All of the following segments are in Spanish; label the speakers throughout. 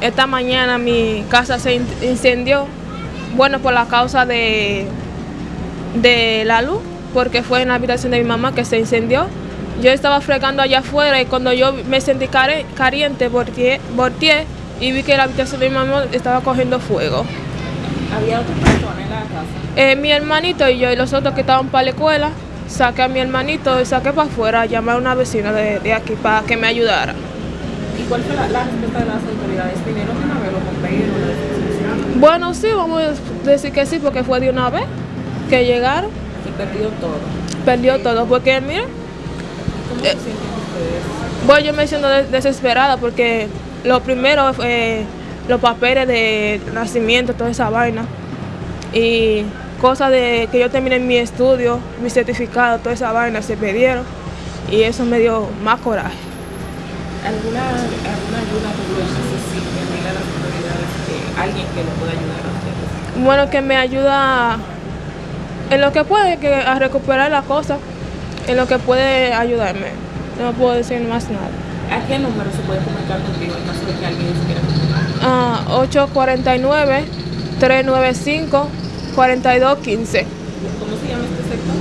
Speaker 1: esta mañana mi casa se incendió, bueno, por la causa de, de la luz, porque fue en la habitación de mi mamá que se incendió. Yo estaba fregando allá afuera y cuando yo me sentí caliente, volteé, volteé y vi que la habitación de mi mamá estaba cogiendo fuego.
Speaker 2: ¿Había otra persona en la casa?
Speaker 1: Eh, mi hermanito y yo y los otros que estaban para la escuela, saqué a mi hermanito y saqué para afuera, llamé a una vecina de, aquí para que me ayudara.
Speaker 2: ¿Y cuál fue la, respuesta de las autoridades? ¿Vinieron de una vez los bomberos?
Speaker 1: Bueno, sí, vamos a decir que sí, porque fue de una vez que llegaron.
Speaker 2: Y perdió todo.
Speaker 1: Perdió todo, porque mira.
Speaker 2: ¿Cómo se sienten ustedes?
Speaker 1: Bueno, yo me siento desesperada porque lo primero fue los papeles de nacimiento, toda esa vaina. Y cosas de que yo terminé mi estudio, mi certificado, toda esa vaina se perdieron. Y eso me dio más coraje.
Speaker 2: ¿Alguna, alguna ayuda que necesite? Dile a las autoridades que alguien que lo pueda ayudar a ustedes.
Speaker 1: Bueno, que me ayuda en lo que puede, que a recuperar la cosa, en lo que puede ayudarme. No puedo decir más nada.
Speaker 2: ¿A qué número se puede comunicar contigo en caso de que alguien se quiera
Speaker 1: Ah, 849-395-4215.
Speaker 2: ¿Cómo se llama este sector?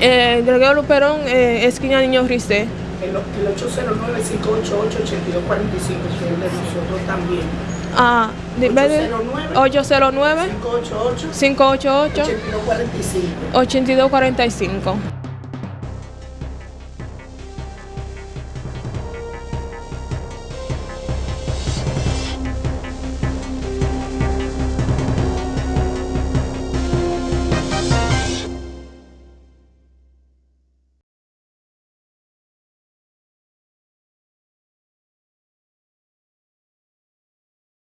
Speaker 1: Eh, Gregorio Luperón, eh, esquina Niño Ricé.
Speaker 3: El, el 809-588-8245, que es de nosotros también.
Speaker 1: Ah, 809 588
Speaker 3: 8245.
Speaker 1: 8245.